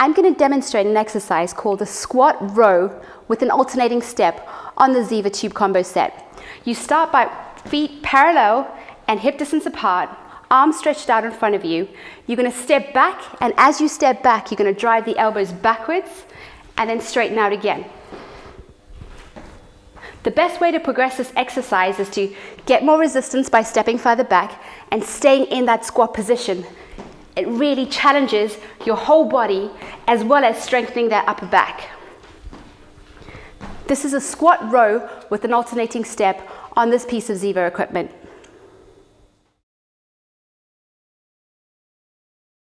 I'm going to demonstrate an exercise called the squat row with an alternating step on the Ziva tube combo set. You start by feet parallel and hip distance apart, arms stretched out in front of you. You're going to step back, and as you step back, you're going to drive the elbows backwards and then straighten out again. The best way to progress this exercise is to get more resistance by stepping further back and staying in that squat position. It really challenges your whole body as well as strengthening that upper back. This is a squat row with an alternating step on this piece of Ziva equipment.